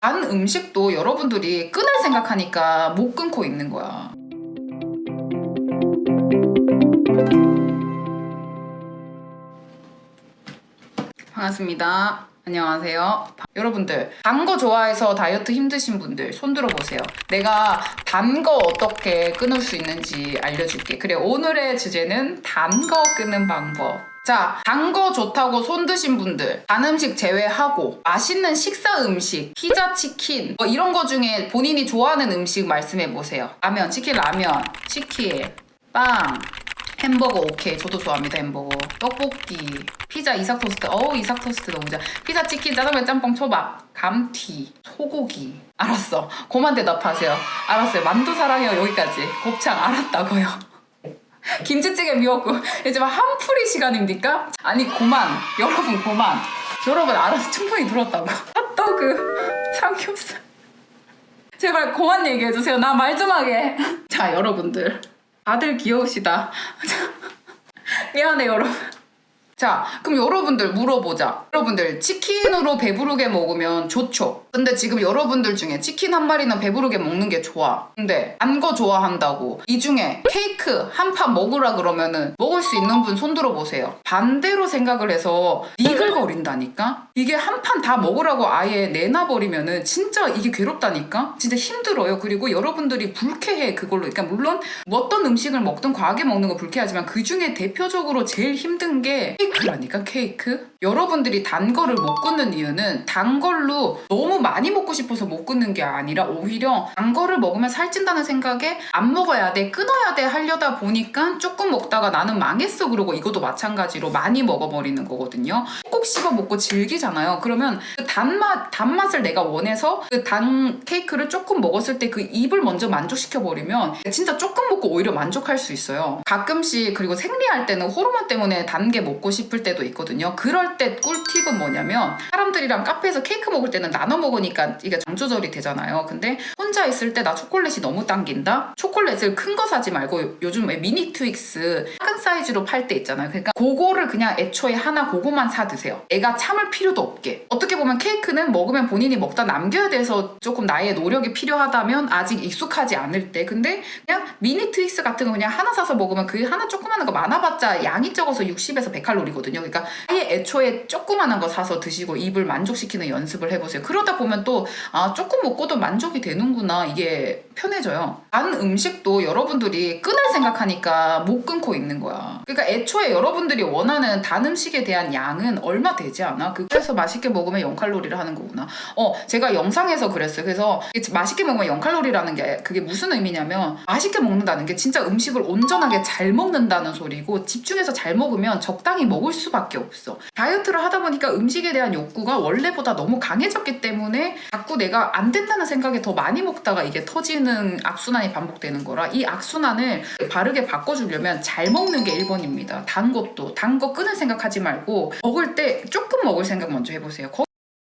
단 음식도 여러분들이 끊을 생각하니까 못 끊고 있는 거야. 반갑습니다. 안녕하세요. 여러분들, 단 거 좋아해서 다이어트 힘드신 분들 손 들어보세요. 내가 단 거 어떻게 끊을 수 있는지 알려줄게. 그래, 오늘의 주제는 단 거 끊는 방법. 자, 단 거 좋다고 손 드신 분들, 단 음식 제외하고 맛있는 식사 음식, 피자, 치킨 뭐 이런 거 중에 본인이 좋아하는 음식 말씀해 보세요. 라면, 치킨, 라면, 치킨, 빵, 햄버거 오케이. 저도 좋아합니다 햄버거. 떡볶이 피자 이삭 토스트. 어우 이삭 토스트 너무 좋아 피자 치킨 짜장면 짬뽕 초밥 감튀 소고기. 알았어. 고만 대답하세요. 알았어요. 만두 사랑해요. 여기까지. 곱창 알았다고요 김치찌개 미웠고 이제 막 한풀이 시간입니까? 아니 고만. 여러분 고만. 여러분 알아서 충분히 들었다고 핫도그 삼겹살 제발 고만 얘기해주세요. 나 말 좀 하게. 자 여러분들. 다들 귀여우시다. 미안해 여러분. 자, 그럼 여러분들 물어보자. 여러분들 치킨으로 배부르게 먹으면 좋죠. 근데 지금 여러분들 중에 치킨 한 마리는 배부르게 먹는 게 좋아. 근데 안 거 좋아한다고 이 중에 케이크 한 판 먹으라 그러면은 먹을 수 있는 분 손 들어 보세요. 반대로 생각을 해서 니글거린다니까? 이게 한 판 다 먹으라고 아예 내놔버리면은 진짜 이게 괴롭다니까? 진짜 힘들어요. 그리고 여러분들이 불쾌해 그걸로. 그러니까 물론 어떤 음식을 먹든 과하게 먹는 거 불쾌하지만 그 중에 대표적으로 제일 힘든 게 케이크라니까 케이크? 여러분들이 단 거를 못 끊는 이유는 단 걸로 너무 많이 먹고 싶어서 못 끊는 게 아니라 오히려 단 거를 먹으면 살찐다는 생각에 안 먹어야 돼 끊어야 돼 하려다 보니까 조금 먹다가 나는 망했어 그러고 이것도 마찬가지로 많이 먹어버리는 거거든요. 꼭 씹어 먹고 즐기잖아요. 그러면 그 단맛 단맛을 내가 원해서 그 단 케이크를 조금 먹었을 때 그 입을 먼저 만족시켜 버리면 진짜 조금 먹고 오히려 만족할 수 있어요. 가끔씩 그리고 생리할 때는 호르몬 때문에 단 게 먹고 싶을 때도 있거든요. 그럴 때 꿀팁은 뭐냐면 사람들이랑 카페에서 케이크 먹을 때는 나눠 먹으니 까 이게 장 조절이 되잖아요. 근데 혼자 있을 때 나 초콜릿이 너무 당긴다? 초콜릿을 큰 거 사지 말고 요즘 왜 미니 트윅스 사이즈로 팔 때 있잖아요. 그러니까 그거를 그냥 애초에 하나 그거만 사 드세요. 애가 참을 필요도 없게. 어떻게 보면 케이크는 먹으면 본인이 먹다 남겨야 돼서 조금 나의 노력이 필요하다면 아직 익숙하지 않을 때. 근데 그냥 미니 트윅스 같은 거 그냥 하나 사서 먹으면 그 하나 조그마한 거 많아봤자 양이 적어서 60에서 100칼로리거든요. 그러니까 아예 애초에 조그마한 거 사서 드시고 입을 만족시키는 연습을 해보세요. 그러다 보면 또 아 조금 먹고도 만족이 되는구나. 이게 편해져요. 단 음식도 여러분들이 끊을 생각하니까 못 끊고 있는 거 야. 그러니까 애초에 여러분들이 원하는 단 음식에 대한 양은 얼마 되지 않아? 그래서 맛있게 먹으면 0칼로리를 하는 거구나. 어 제가 영상에서 그랬어요. 그래서 맛있게 먹으면 0칼로리라는 게 그게 무슨 의미냐면 맛있게 먹는다는 게 진짜 음식을 온전하게 잘 먹는다는 소리고 집중해서 잘 먹으면 적당히 먹을 수밖에 없어. 다이어트를 하다 보니까 음식에 대한 욕구가 원래보다 너무 강해졌기 때문에 자꾸 내가 안 된다는 생각에 더 많이 먹다가 이게 터지는 악순환이 반복되는 거라 이 악순환을 바르게 바꿔주려면 잘 먹는 게 1번입니다. 단 것도 단 거 끊을 생각하지 말고 먹을 때 조금 먹을 생각 먼저 해보세요